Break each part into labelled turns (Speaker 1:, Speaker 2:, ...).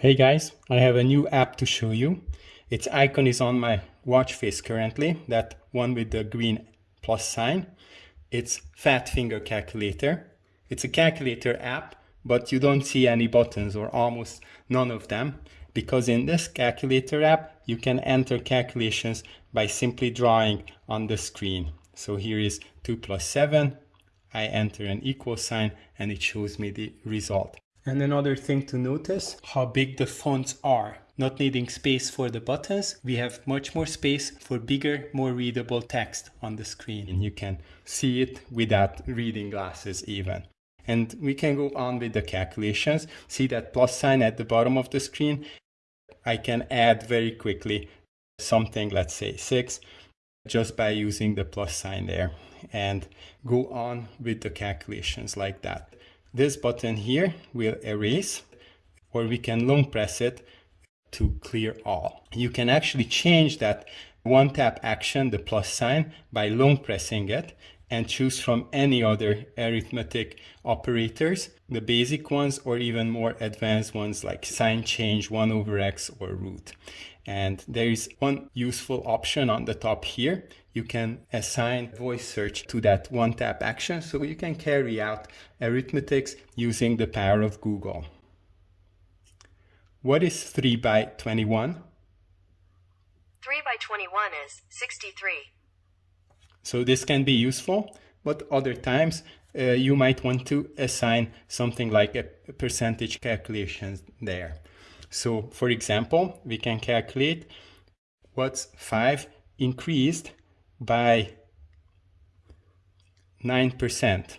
Speaker 1: Hey guys, I have a new app to show you. Its icon is on my watch face currently, that one with the green plus sign. It's Fat Finger Calculator. It's a calculator app, but you don't see any buttons or almost none of them because in this calculator app, you can enter calculations by simply drawing on the screen. So here is 2 plus 7. I enter an equal sign and it shows me the result. And another thing to notice, how big the fonts are. Not needing space for the buttons, we have much more space for bigger, more readable text on the screen. And you can see it without reading glasses even. And we can go on with the calculations. See that plus sign at the bottom of the screen? I can add very quickly something, let's say 6, just by using the plus sign there and go on with the calculations like that. This button here will erase or we can long press it to clear all. You can actually change that one tap action, the plus sign, by long pressing it and choose from any other arithmetic operators, the basic ones or even more advanced ones like sign change, 1 over x or root. And there is one useful option on the top here. You can assign voice search to that one tap action so you can carry out arithmetics using the power of Google. What is 3 by 21?
Speaker 2: 3 by 21 is 63.
Speaker 1: So this can be useful, but other times uh, you might want to assign something like a percentage calculation there. So for example, we can calculate what's 5 increased by 9%.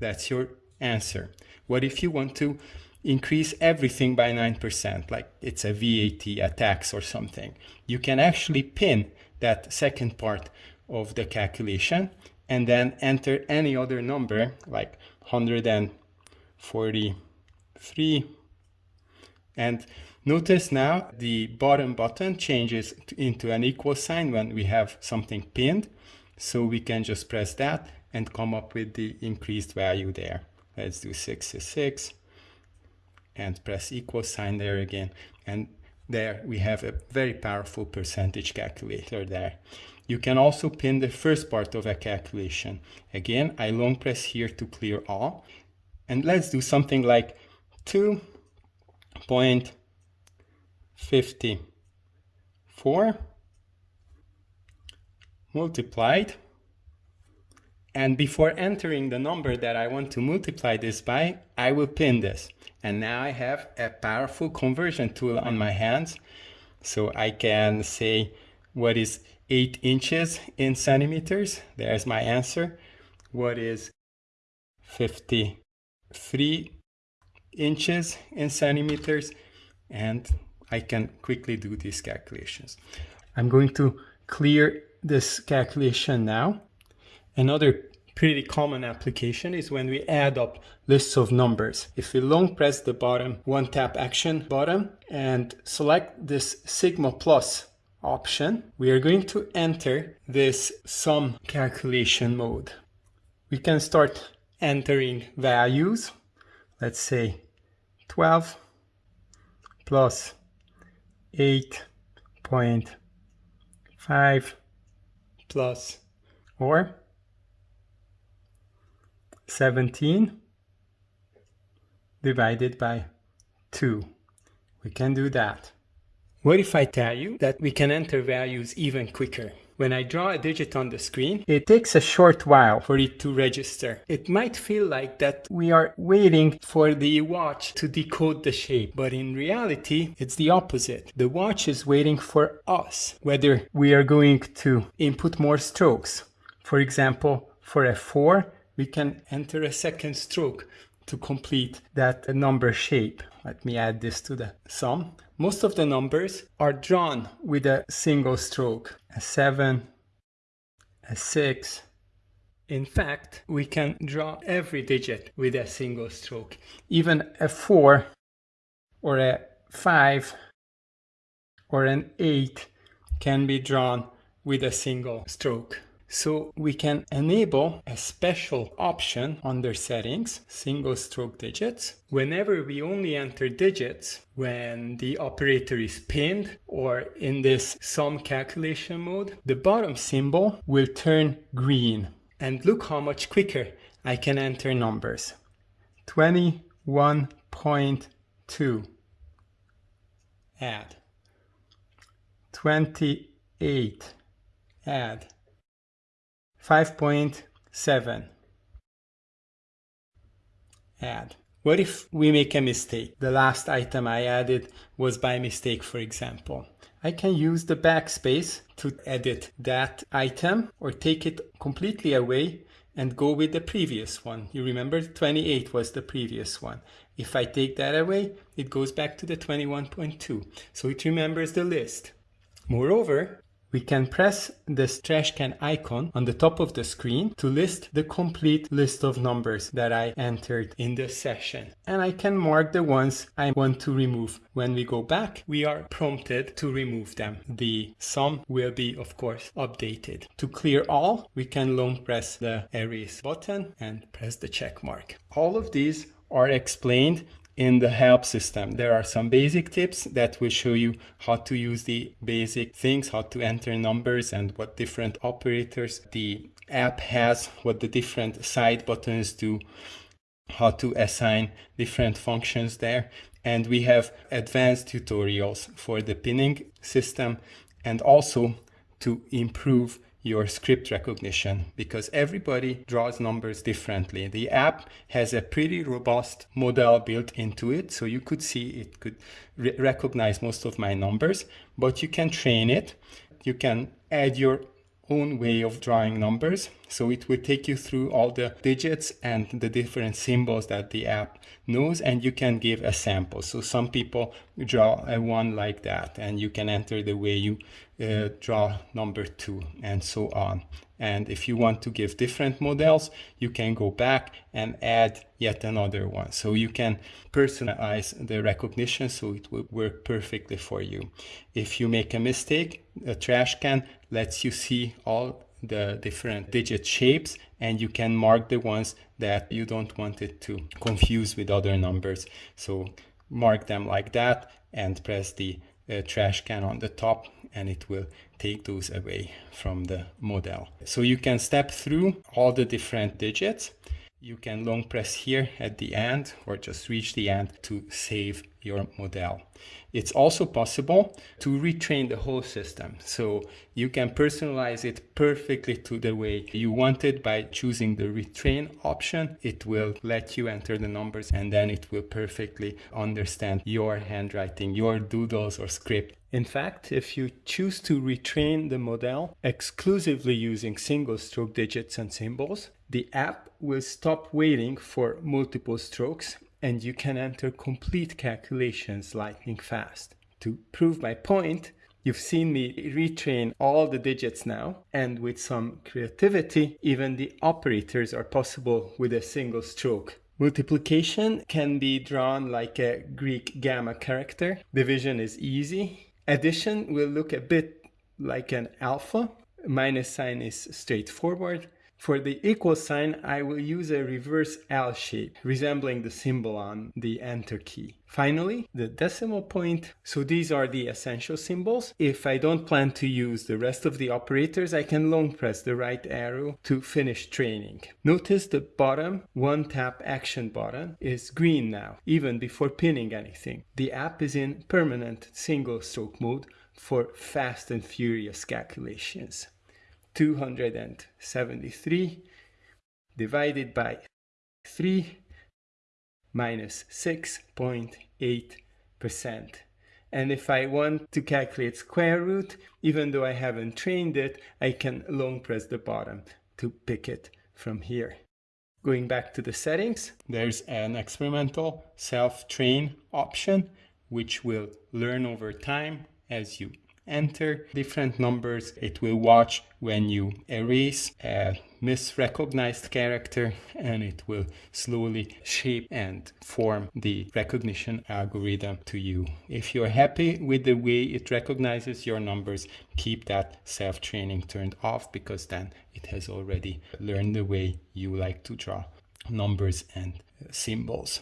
Speaker 1: That's your answer. What if you want to increase everything by 9%, like it's a VAT, a tax or something? You can actually pin that second part of the calculation and then enter any other number like 143 and Notice now the bottom button changes into an equal sign when we have something pinned. So we can just press that and come up with the increased value there. Let's do 66 and press equal sign there again. And there we have a very powerful percentage calculator there. You can also pin the first part of a calculation. Again, I long press here to clear all. And let's do something like 2 point 54 multiplied and before entering the number that I want to multiply this by, I will pin this. And now I have a powerful conversion tool on my hands. So I can say what is 8 inches in centimeters. There's my answer. What is 53 inches in centimeters? And I can quickly do these calculations. I'm going to clear this calculation now. Another pretty common application is when we add up lists of numbers. If we long press the bottom one tap action button and select this sigma plus option, we are going to enter this sum calculation mode. We can start entering values. Let's say 12 plus 8.5 plus or 17 divided by 2. We can do that. What if I tell you that we can enter values even quicker? When I draw a digit on the screen, it takes a short while for it to register. It might feel like that we are waiting for the watch to decode the shape, but in reality, it's the opposite. The watch is waiting for us, whether we are going to input more strokes. For example, for a 4, we can enter a second stroke to complete that number shape. Let me add this to the sum. Most of the numbers are drawn with a single stroke, a 7, a 6. In fact, we can draw every digit with a single stroke. Even a 4 or a 5 or an 8 can be drawn with a single stroke. So we can enable a special option under settings, single stroke digits. Whenever we only enter digits when the operator is pinned or in this sum calculation mode, the bottom symbol will turn green. And look how much quicker I can enter numbers. 21.2 add 28 add 5.7 add what if we make a mistake the last item I added was by mistake for example I can use the backspace to edit that item or take it completely away and go with the previous one. You remember 28 was the previous one. If I take that away, it goes back to the 21.2. So it remembers the list. Moreover, we can press this trash can icon on the top of the screen to list the complete list of numbers that I entered in the session. And I can mark the ones I want to remove. When we go back, we are prompted to remove them. The sum will be, of course, updated. To clear all, we can long press the erase button and press the check mark. All of these are explained in the help system. There are some basic tips that will show you how to use the basic things, how to enter numbers and what different operators the app has, what the different side buttons do, how to assign different functions there. And we have advanced tutorials for the pinning system and also to improve your script recognition because everybody draws numbers differently. The app has a pretty robust model built into it, so you could see it could re recognize most of my numbers, but you can train it. You can add your own way of drawing numbers. So it will take you through all the digits and the different symbols that the app knows and you can give a sample. So some people draw a one like that and you can enter the way you uh, draw number two and so on. And if you want to give different models, you can go back and add yet another one. So you can personalize the recognition so it will work perfectly for you. If you make a mistake, a trash can lets you see all the different digit shapes and you can mark the ones that you don't want it to confuse with other numbers. So mark them like that and press the uh, trash can on the top and it will take those away from the model. So you can step through all the different digits. You can long press here at the end or just reach the end to save your model. It's also possible to retrain the whole system. So you can personalize it perfectly to the way you want it by choosing the retrain option. It will let you enter the numbers and then it will perfectly understand your handwriting, your doodles or script. In fact, if you choose to retrain the model exclusively using single stroke digits and symbols, the app will stop waiting for multiple strokes and you can enter complete calculations lightning fast. To prove my point, you've seen me retrain all the digits now, and with some creativity, even the operators are possible with a single stroke. Multiplication can be drawn like a Greek gamma character. Division is easy. Addition will look a bit like an alpha. Minus sign is straightforward. For the equal sign, I will use a reverse L shape, resembling the symbol on the enter key. Finally, the decimal point. So these are the essential symbols. If I don't plan to use the rest of the operators, I can long press the right arrow to finish training. Notice the bottom one tap action button is green now, even before pinning anything. The app is in permanent single stroke mode for fast and furious calculations. 273 divided by 3 minus 6.8%. And if I want to calculate square root, even though I haven't trained it, I can long press the bottom to pick it from here. Going back to the settings, there's an experimental self-train option, which will learn over time as you enter different numbers. It will watch when you erase a misrecognized character and it will slowly shape and form the recognition algorithm to you. If you're happy with the way it recognizes your numbers, keep that self-training turned off because then it has already learned the way you like to draw numbers and symbols.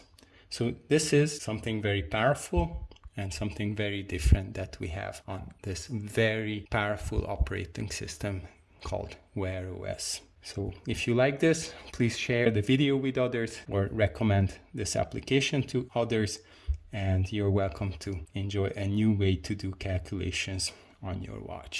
Speaker 1: So this is something very powerful and something very different that we have on this very powerful operating system called Wear OS. So if you like this, please share the video with others or recommend this application to others and you're welcome to enjoy a new way to do calculations on your watch.